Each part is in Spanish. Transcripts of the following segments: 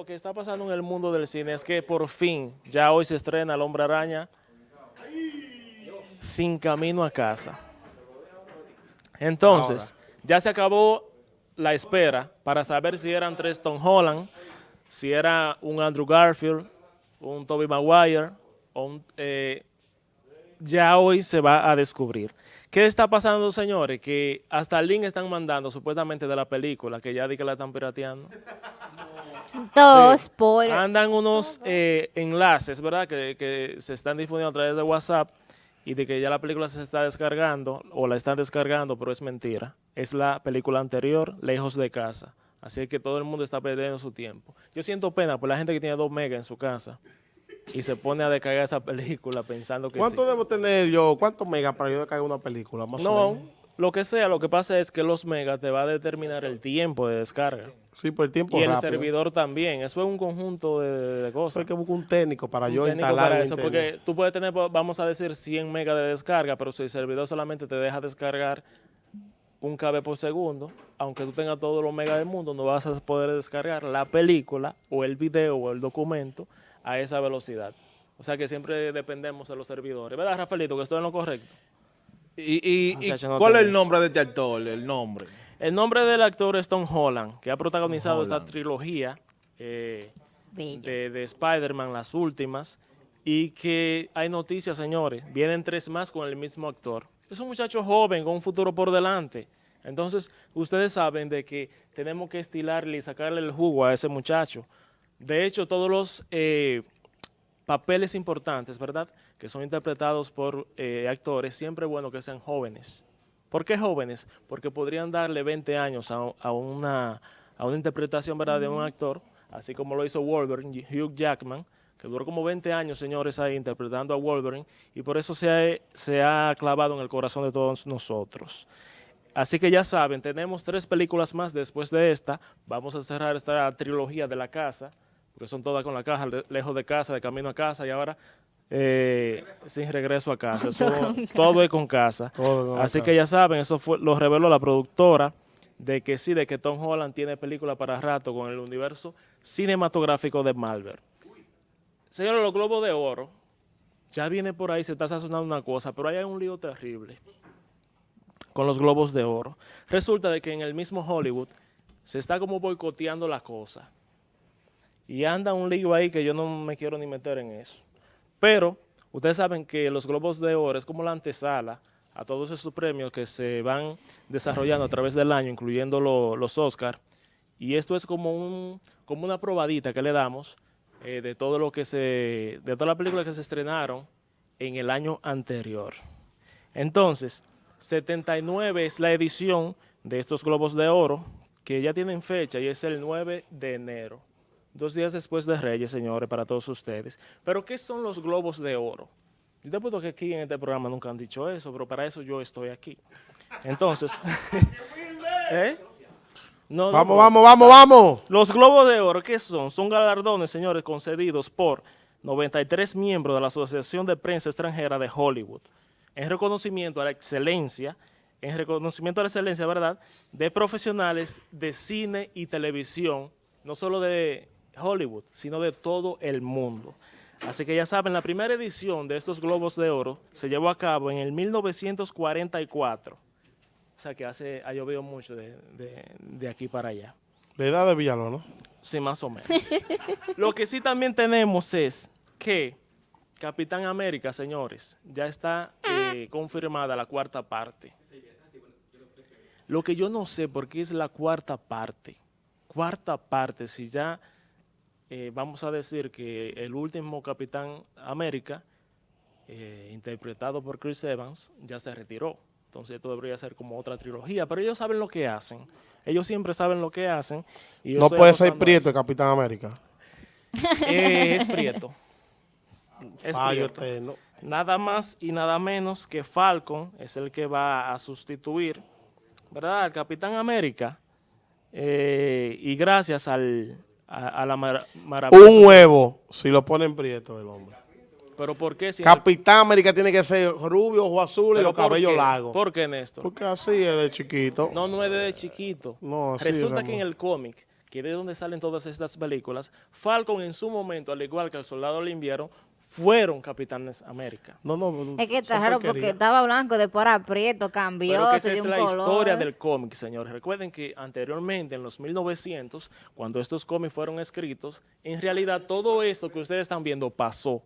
lo que está pasando en el mundo del cine es que por fin, ya hoy se estrena El Hombre Araña sin camino a casa. Entonces, ya se acabó la espera para saber si eran tres Tom Holland, si era un Andrew Garfield, un Tobey Maguire, o un, eh, ya hoy se va a descubrir. ¿Qué está pasando, señores? Que hasta el link están mandando supuestamente de la película, que ya di que la están pirateando. Dos por... Andan unos eh, enlaces, ¿verdad? Que, que se están difundiendo a través de WhatsApp y de que ya la película se está descargando o la están descargando, pero es mentira. Es la película anterior, Lejos de Casa. Así que todo el mundo está perdiendo su tiempo. Yo siento pena por la gente que tiene dos megas en su casa y se pone a descargar esa película pensando que ¿Cuánto sí. debo tener yo? ¿Cuántos megas para yo descargar una película? Más o No, menos. Lo que sea, lo que pasa es que los megas te va a determinar el tiempo de descarga. Sí, por el tiempo Y el servidor también. Eso es un conjunto de, de Eso cosas. hay que buscar un técnico para Un yo técnico instalar para eso, porque tú puedes tener, vamos a decir, 100 megas de descarga, pero si el servidor solamente te deja descargar un KB por segundo, aunque tú tengas todos los megas del mundo, no vas a poder descargar la película o el video o el documento a esa velocidad. O sea que siempre dependemos de los servidores. ¿Verdad, Rafaelito, que estoy en lo correcto? ¿Y, y- y no cuál es el nombre de este actor? El nombre. El nombre del actor es Tom Holland, que ha protagonizado esta trilogía eh, de Spider-Man, las últimas, y que hay noticias, señores. Vienen tres más con el mismo actor. Es un muchacho joven con un futuro por delante. Entonces, ustedes saben de que tenemos que estilarle y sacarle el jugo a ese muchacho. De hecho, todos los eh, papeles importantes, ¿verdad? Que son interpretados por eh, actores, siempre bueno que sean jóvenes. ¿Por qué jóvenes? Porque podrían darle 20 años a, a una, a una interpretación, ¿verdad? De un actor, así como lo hizo Wolverine, Hugh Jackman, que duró como 20 años, señores, ahí interpretando a Wolverine, y por eso se ha, se ha clavado en el corazón de todos nosotros. Así que ya saben, tenemos tres películas más después de esta. Vamos a cerrar esta trilogía de la casa, porque son todas con la caja, le- lejos de casa, de camino a casa, y ahora eh, sin regreso a casa. Eso, todo es con casa. Todo con Así casa. que ya saben, eso fue, lo reveló la productora, de que sí, de que Tom Holland tiene película para rato con el universo cinematográfico de Marvel. Señores, los Globos de Oro, ya viene por ahí, se está sazonando una cosa, pero ahí hay un lío terrible con los Globos de Oro. Resulta de que en el mismo Hollywood se está como boicoteando la cosa. Y anda un lío ahí que yo no me quiero ni meter en eso. Pero ustedes saben que los Globos de Oro es como la antesala a todos esos premios que se van desarrollando a través del año, incluyendo lo- los Oscars. Y esto es como, un, como una probadita que le damos eh, de todo lo que se, de todas las películas que se estrenaron en el año anterior. Entonces, 79 es la edición de estos Globos de Oro, que ya tienen fecha y es el 9 de enero. Dos días después de Reyes, señores, para todos ustedes. Pero, ¿qué son los Globos de Oro? Yo te apuesto que aquí en este programa nunca han dicho eso, pero para eso yo estoy aquí. Entonces, ¿eh? No, no, Vamos, no. vamos, vamos, vamos. Los Globos de Oro, ¿qué son? Son galardones, señores, concedidos por 93 miembros de la Asociación de Prensa Extranjera de Hollywood, en reconocimiento a la excelencia, en reconocimiento a la excelencia, ¿verdad?, de profesionales de cine y televisión, no solo de Hollywood, sino de todo el mundo. Así que ya saben, la primera edición de estos Globos de Oro se llevó a cabo en el 1944. O sea que hace, ha llovido mucho de, de- de aquí para allá. La edad de Villalón, ¿no? Sí, más o menos. Lo que sí también tenemos es que Capitán América, señores, ya está eh, confirmada la cuarta parte. Lo que yo no sé por qué es la cuarta parte. Cuarta parte, si ya eh, vamos a decir que el último Capitán América, eh, interpretado por Chris Evans, ya se retiró. Entonces esto debería ser como otra trilogía, pero ellos saben lo que hacen. Ellos siempre saben lo que hacen. y No puede ser Prieto el Capitán América. Eh, es Prieto. Es Fallo Prieto. Nada más y nada menos que Falcon es el que va a sustituir, ¿verdad? Al Capitán América. Eh, y gracias al, a, a la mar-. Un huevo, si lo ponen Prieto el hombre. ¿Pero por qué? Si Capitán América tiene que ser rubio, ojo azul y ¿Pero los cabellos largos. ¿Por qué, Néstor? Porque así es de chiquito. No, no es desde chiquito. No, así Resulta es, que en el cómic, que de donde salen todas estas películas, Falcon en su momento, al igual que el Soldado del Invierno, fueron Capitanes América. No, no. Es que está raro porque estaba blanco, después era prieto, cambió, Pero que esa se dio es un la color. historia del cómic, señores. Recuerden que anteriormente, en los 1900, cuando estos cómics fueron escritos, en realidad todo esto que ustedes están viendo pasó.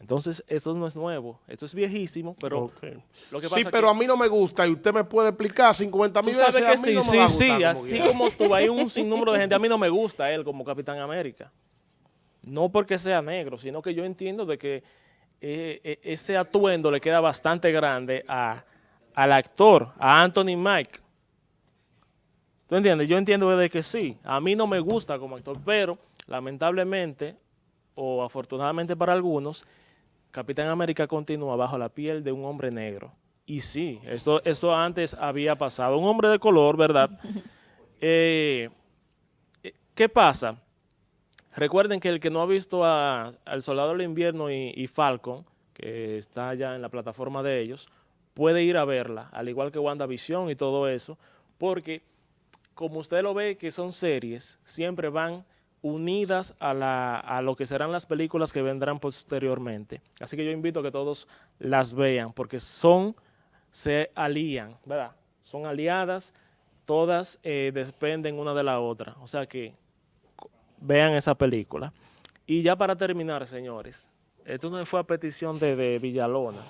Entonces, esto no es nuevo, esto es viejísimo, pero Ok. lo que Sí, pero que a mí no me gusta y usted me puede explicar 50 tú mil veces. que a mí sí, no me sí, va a sí, como así como tú, hay un sinnúmero de gente. A mí no me gusta él como Capitán América. No porque sea negro, sino que yo entiendo de que eh, eh, ese atuendo le queda bastante grande a, al actor, a Anthony Mike. ¿Tú entiendes? Yo entiendo de que sí. A mí no me gusta como actor, pero lamentablemente, o afortunadamente para algunos, Capitán América continúa bajo la piel de un hombre negro. Y sí, esto, esto antes había pasado. Un hombre de color, ¿verdad? Eh, ¿Qué pasa? Recuerden que el que no ha visto a- al Soldado del Invierno y, Falcon, que está ya en la plataforma de ellos, puede ir a verla, al igual que WandaVision y todo eso, porque como usted lo ve que son series, siempre van unidas a, lo que serán las películas que vendrán posteriormente. Así que yo invito a que todos las vean, porque son, se alían, ¿verdad? Son aliadas, todas eh, dependen una de la otra. O sea que vean esa película. Y ya para terminar, señores, esto no fue a petición de, de Villalona.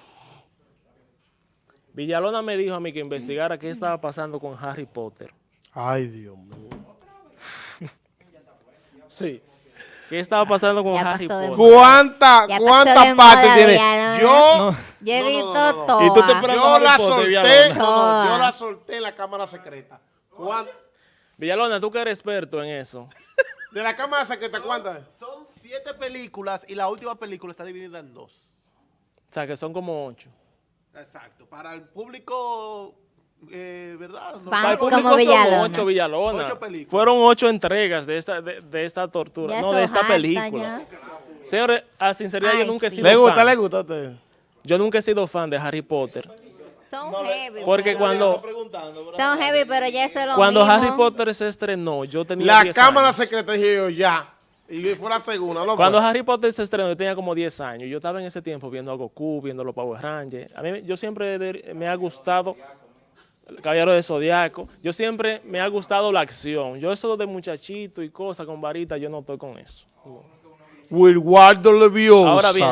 Villalona me dijo a mí que investigara qué estaba pasando con Harry Potter. Ay, Dios mío. Sí. ¿Qué estaba pasando con Ya Harry Potter? ¿Cuánta, cuántas de partes tiene? Yo, Yo he visto no. Y tú te yo la solté, Villalona. no, no, yo la solté en la cámara secreta. ¿Cuán- Villalona, tú que eres experto en eso. De la cámara secreta, ¿cuántas? Son siete películas y la última película está dividida en dos. O sea, que son como ocho. Exacto. Para el público, eh, ¿verdad? No- Fans Para el como público son Villalona. ocho Villalona. Ocho películas. Fueron ocho entregas de esta, de, de esta tortura, Ya no de esta película. ya. Señores, a sinceridad, yo nunca he sido ¿Le gusta, fan. le gusta a usted? Yo nunca he sido fan de Harry Potter. Son heavy. Porque cuando. Son heavy, pero ya eso es lo cuando mismo. Harry Potter se estrenó, yo tenía La 10 cámara años. secreta dije yo ya. Y fue la segunda. Cuando? Harry Potter se estrenó, yo tenía como 10 años. Yo estaba en ese tiempo viendo a Goku, viendo los Power Rangers. A mí, yo siempre de- me ha gustado el Caballero de Zodiaco. Yo siempre me ha gustado la acción. Yo eso de muchachito y cosas con varita, yo no estoy con eso. Wilwardo Leviosa. Ahora bien,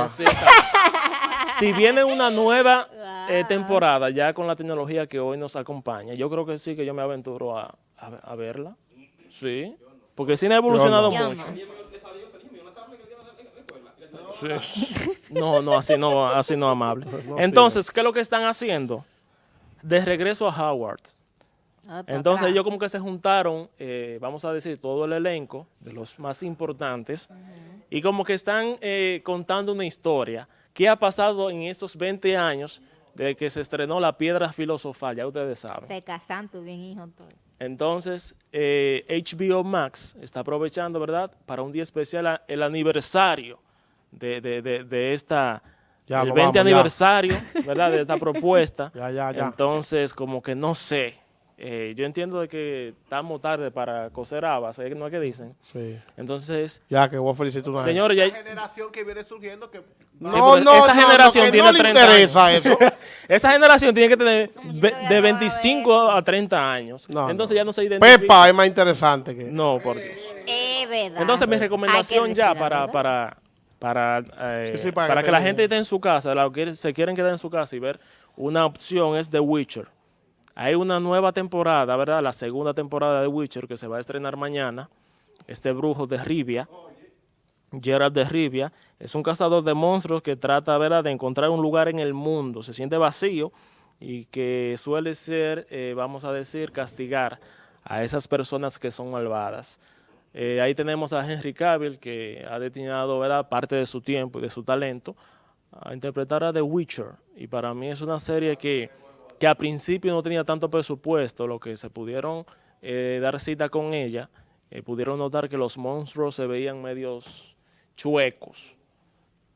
si viene una nueva eh, temporada ya con la tecnología que hoy nos acompaña, yo creo que sí que yo me aventuro a, a- a verla. Sí, porque el cine ha evolucionado mucho. no. No, no, así no, así no amable. Entonces, ¿qué es lo que están haciendo? De regreso a Howard. Ah, Entonces ellos como que se juntaron, eh, vamos a decir, todo el elenco de los más importantes y como que están eh, contando una historia. ¿Qué ha pasado en estos 20 años de que se estrenó La Piedra Filosofal? Ya ustedes saben. Te casan tú bien, hijo, todo. Entonces, eh, HBO Max está aprovechando, ¿verdad? Para un día especial a- el aniversario de, de- de- de esta, Ya, el no 20 vamos, ya. aniversario, ¿verdad? De esta propuesta. Ya, ya, ya. Entonces, como que no sé. Eh, yo entiendo de que estamos tarde para coser habas, ¿eh? ¿no es que dicen? Sí. Entonces, Ya, que voy a felicitar una señores, ya, La generación que viene surgiendo que... No, Sí, pero no, esa no, generación no, que tiene no le 30 interesa eso. esa generación tiene que tener de no va a 25 a 30 años. No, Entonces no. ya no se identifica. Pepa es más interesante que... No, por Dios. Es verdad. Entonces, mi Hay recomendación ya para, para, para, eh, Sí, sí, para para, que que la gente esté en su casa, que se quieren quedar en su casa y ver una opción es The Witcher. Hay una nueva temporada, ¿verdad? La segunda temporada de Witcher que se va a estrenar mañana. Este brujo de Rivia, Gerald de Rivia, es un cazador de monstruos que trata, ¿verdad?, de encontrar un lugar en el mundo. Se siente vacío y que suele ser, eh, vamos a decir, castigar a esas personas que son malvadas. Eh, ahí tenemos a Henry Cavill, que ha destinado ¿verdad? parte de su tiempo y de su talento a interpretar a The Witcher. Y para mí es una serie que, que a principio no tenía tanto presupuesto, lo que se pudieron eh, dar cita con ella, eh, pudieron notar que los monstruos se veían medios chuecos.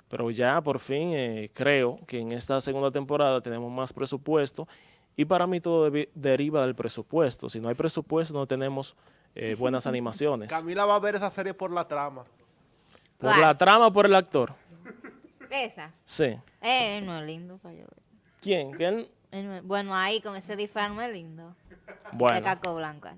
Pero ya por fin eh, creo que en esta segunda temporada tenemos más presupuesto y para mí todo deriva del presupuesto. Si no hay presupuesto no tenemos buenas animaciones. Camila va a ver esa serie por la trama. Por la trama por el actor. ¿Esa? Sí. No lindo ¿Quién? ¿Quién? Bueno, ahí con ese disfraz no es lindo. Bueno. De casco blanco.